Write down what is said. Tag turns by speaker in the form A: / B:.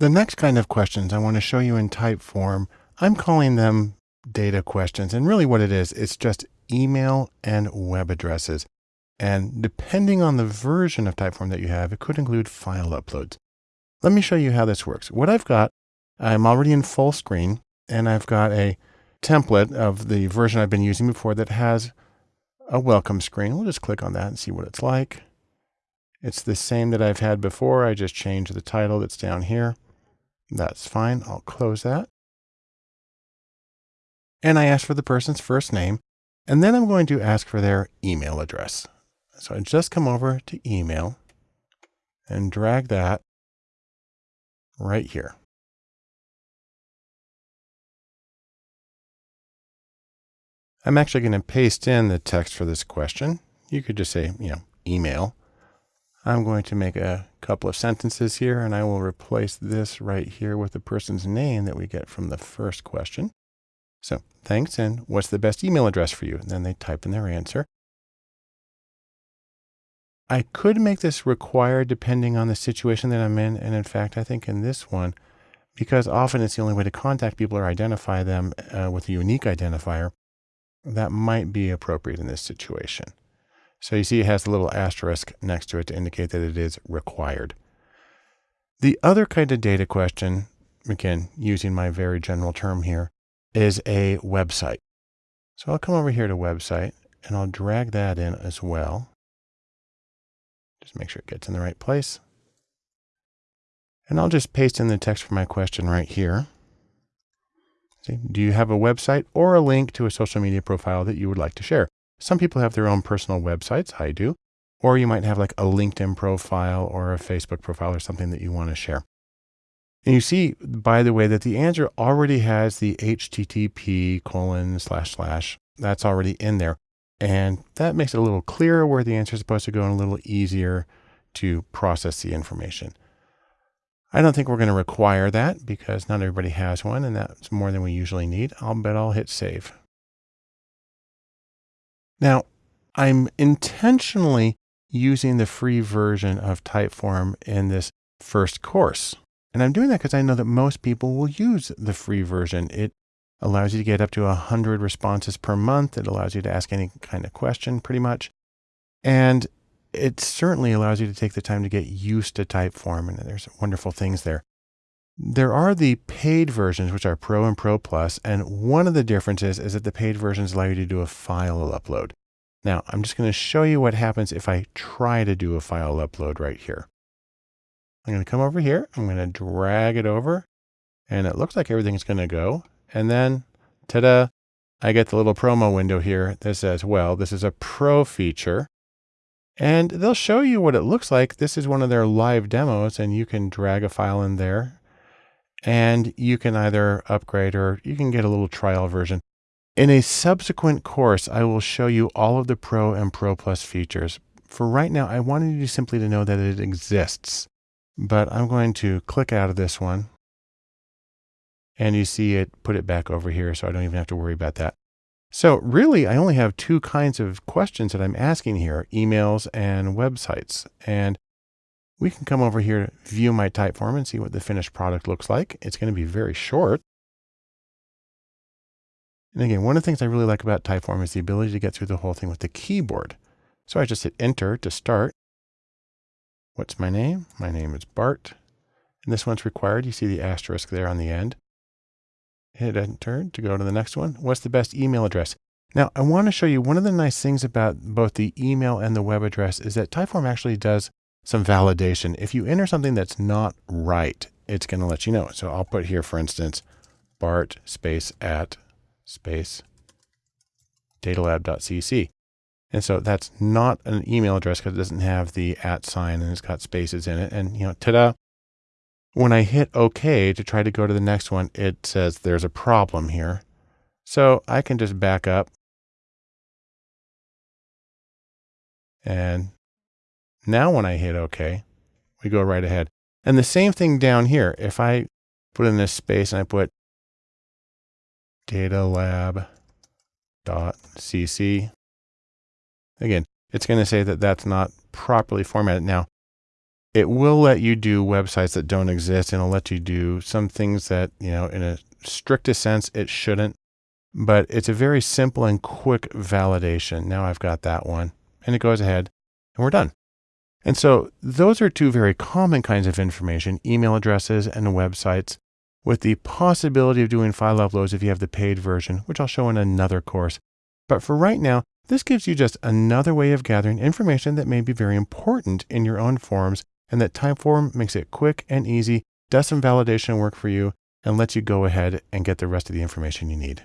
A: The next kind of questions I want to show you in Typeform, I'm calling them data questions. And really what it is, it's just email and web addresses. And depending on the version of Typeform that you have, it could include file uploads. Let me show you how this works. What I've got, I'm already in full screen and I've got a template of the version I've been using before that has a welcome screen. We'll just click on that and see what it's like. It's the same that I've had before. I just changed the title that's down here. That's fine. I'll close that. And I ask for the person's first name, and then I'm going to ask for their email address. So I just come over to email and drag that right here. I'm actually going to paste in the text for this question. You could just say, you know, email. I'm going to make a couple of sentences here and I will replace this right here with the person's name that we get from the first question. So thanks. And what's the best email address for you? And then they type in their answer. I could make this required depending on the situation that I'm in. And in fact, I think in this one, because often it's the only way to contact people or identify them uh, with a unique identifier, that might be appropriate in this situation. So you see it has a little asterisk next to it to indicate that it is required. The other kind of data question, again, using my very general term here, is a website. So I'll come over here to website and I'll drag that in as well. Just make sure it gets in the right place. And I'll just paste in the text for my question right here. See, do you have a website or a link to a social media profile that you would like to share? Some people have their own personal websites. I do. Or you might have like a LinkedIn profile or a Facebook profile or something that you want to share. And you see, by the way, that the answer already has the HTTP colon slash slash. That's already in there. And that makes it a little clearer where the answer is supposed to go and a little easier to process the information. I don't think we're going to require that because not everybody has one and that's more than we usually need. I'll bet I'll hit save. Now, I'm intentionally using the free version of Typeform in this first course. And I'm doing that because I know that most people will use the free version. It allows you to get up to 100 responses per month. It allows you to ask any kind of question pretty much. And it certainly allows you to take the time to get used to Typeform, and there's wonderful things there. There are the paid versions, which are Pro and Pro Plus, and one of the differences is that the paid versions allow you to do a file upload. Now, I'm just going to show you what happens if I try to do a file upload right here. I'm going to come over here. I'm going to drag it over, and it looks like everything's going to go. And then, ta-da, I get the little promo window here that says, well, this is a Pro feature. And they'll show you what it looks like. This is one of their live demos and you can drag a file in there and you can either upgrade or you can get a little trial version. In a subsequent course, I will show you all of the Pro and Pro Plus features. For right now, I wanted you simply to know that it exists, but I'm going to click out of this one and you see it put it back over here. So I don't even have to worry about that. So really, I only have two kinds of questions that I'm asking here, emails and websites. And we can come over here to view my Typeform and see what the finished product looks like. It's going to be very short. And again, one of the things I really like about Typeform is the ability to get through the whole thing with the keyboard. So I just hit enter to start. What's my name? My name is Bart. And this one's required. You see the asterisk there on the end hit enter to go to the next one. What's the best email address? Now, I want to show you one of the nice things about both the email and the web address is that Typeform actually does some validation. If you enter something that's not right, it's going to let you know. So I'll put here, for instance, Bart space at space datalab.cc. And so that's not an email address because it doesn't have the at sign and it's got spaces in it. And, you know, ta-da, when I hit OK to try to go to the next one, it says there's a problem here. So I can just back up. And now when I hit OK, we go right ahead. And the same thing down here. If I put in this space and I put datalab.cc, again, it's going to say that that's not properly formatted. Now, It will let you do websites that don't exist and it'll let you do some things that, you know, in a strictest sense, it shouldn't. But it's a very simple and quick validation. Now I've got that one and it goes ahead and we're done. And so those are two very common kinds of information, email addresses and websites with the possibility of doing file uploads if you have the paid version, which I'll show in another course. But for right now, this gives you just another way of gathering information that may be very important in your own forms and that Typeform makes it quick and easy, does some validation work for you, and lets you go ahead and get the rest of the information you need.